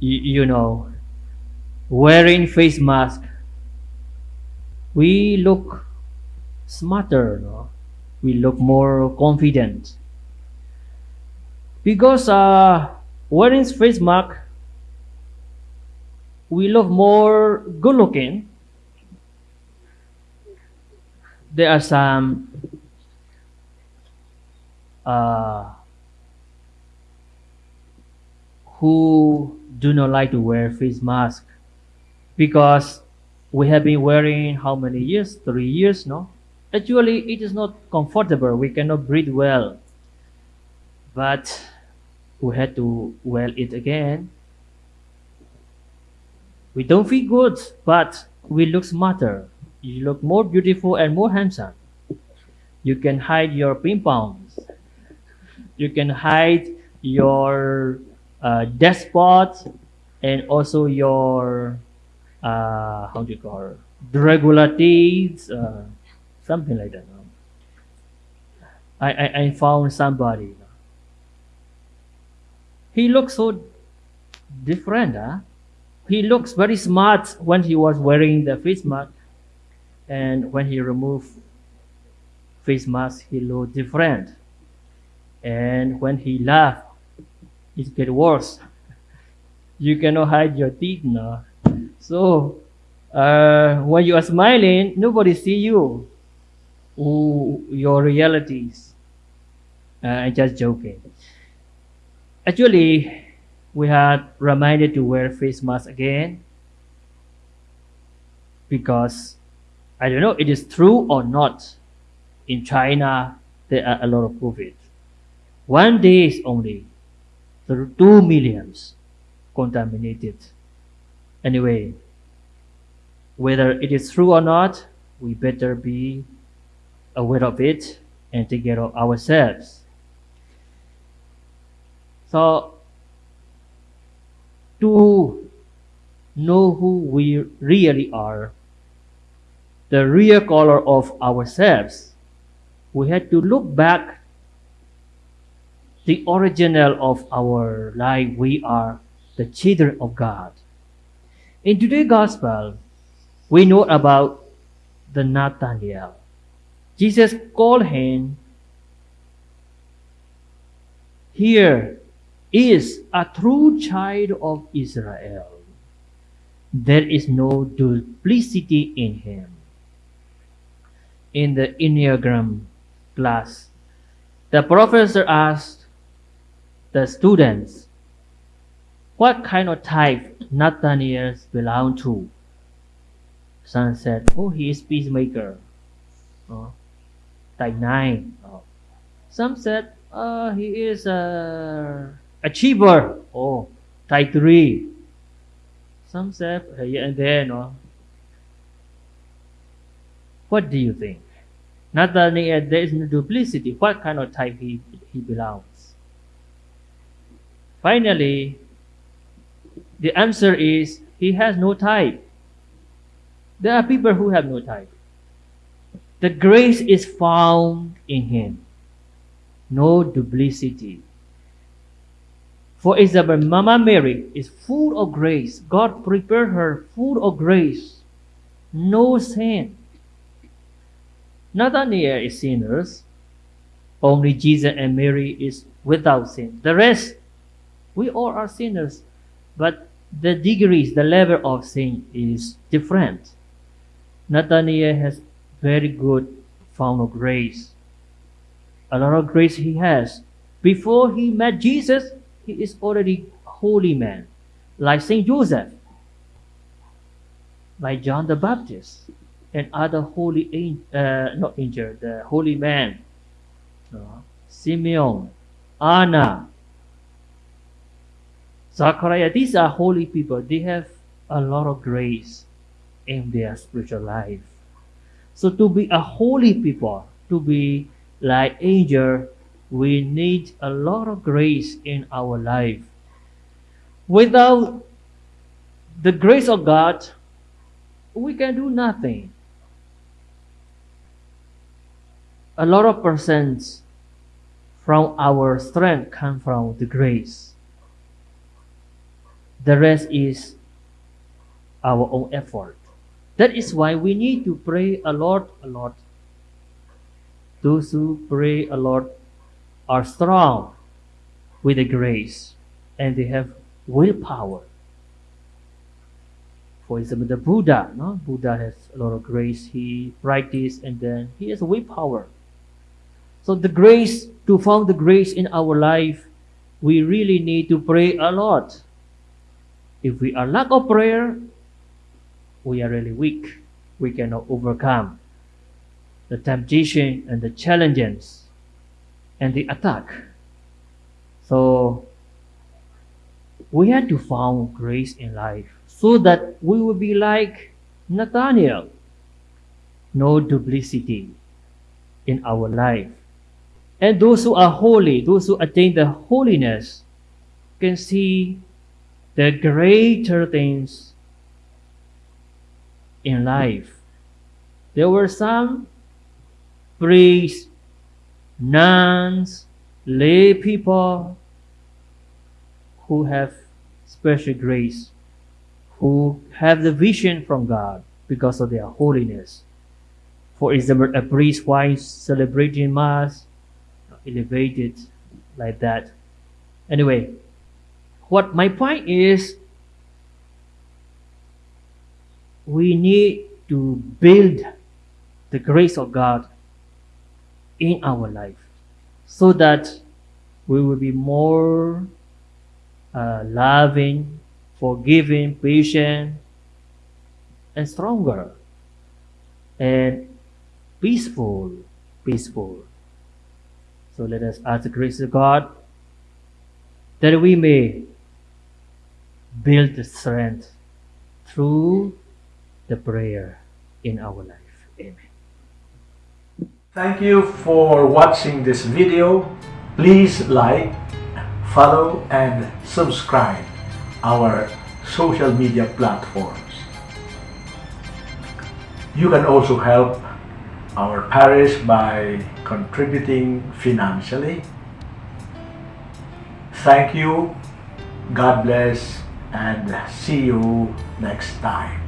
you, you know, wearing face mask, we look smarter, no? we look more confident. Because uh, wearing face mask, we look more good looking. There are some uh, who do not like to wear face mask because we have been wearing how many years? Three years, no? Actually, it is not comfortable. We cannot breathe well. But we had to wear it again. We don't feel good, but we look smarter. You look more beautiful and more handsome. You can hide your pimples. You can hide your uh, and also your uh, how do you call it? regularities, uh, something like that. I, I, I found somebody. He looks so different. Huh? He looks very smart when he was wearing the face mask, and when he removed face mask, he looked different. And when he laughed, it get worse. You cannot hide your teeth now. So uh, when you are smiling, nobody see you. Ooh, your realities. Uh, I'm just joking. Actually, we had reminded to wear face mask again because I don't know it is true or not. In China, there are a lot of COVID. One day is only two millions contaminated. Anyway, whether it is true or not, we better be aware of it and take care of ourselves. So, to know who we really are, the real color of ourselves, we had to look back the original of our life. We are the children of God. In today's gospel, we know about the Nathaniel. Jesus called him, Here is a true child of Israel. There is no duplicity in him. In the Enneagram class, the professor asked the students, What kind of type Nathaniel belong to? Some said, Oh, he is peacemaker. Oh, type 9. Oh. Some said, uh, he is a achiever. Oh, type 3. Some said, uh, here and there. No? What do you think? Nathaniel, there is no duplicity. What kind of type he, he belongs? Finally, the answer is he has no type. There are people who have no type. The grace is found in him. No duplicity. For example, Mama Mary is full of grace. God prepared her full of grace. No sin. Nathaniel is sinners. Only Jesus and Mary is without sin. The rest, we all are sinners. But the degrees, the level of sin is different. Nathaniel has very good found of grace. A lot of grace he has. Before he met Jesus, he is already holy man, like Saint Joseph, like John the Baptist, and other holy uh, not angel, the holy man, uh, Simeon, Anna, Zachariah. These are holy people. They have a lot of grace in their spiritual life. So to be a holy people, to be like angel, we need a lot of grace in our life. Without the grace of God, we can do nothing. A lot of persons from our strength come from the grace. The rest is our own effort. That is why we need to pray a lot, a lot. Those who pray a lot are strong with the grace and they have willpower. For example, the Buddha, no? Buddha has a lot of grace. He practiced and then he has willpower. So the grace, to found the grace in our life, we really need to pray a lot. If we are lack of prayer, we are really weak. We cannot overcome the temptation and the challenges and the attack. So we had to find grace in life so that we will be like Nathaniel. No duplicity in our life. And those who are holy, those who attain the holiness, can see the greater things in life. There were some priests, nuns, lay people who have special grace, who have the vision from God because of their holiness. For example, a priest while celebrating Mass, elevated like that. Anyway, what my point is, we need to build the grace of God in our life so that we will be more uh, loving, forgiving, patient, and stronger and peaceful. Peaceful. So let us ask the grace of God that we may build the strength through the prayer in our life. Amen. Thank you for watching this video. Please like, follow and subscribe our social media platforms. You can also help our parish by contributing financially. Thank you, God bless, and see you next time.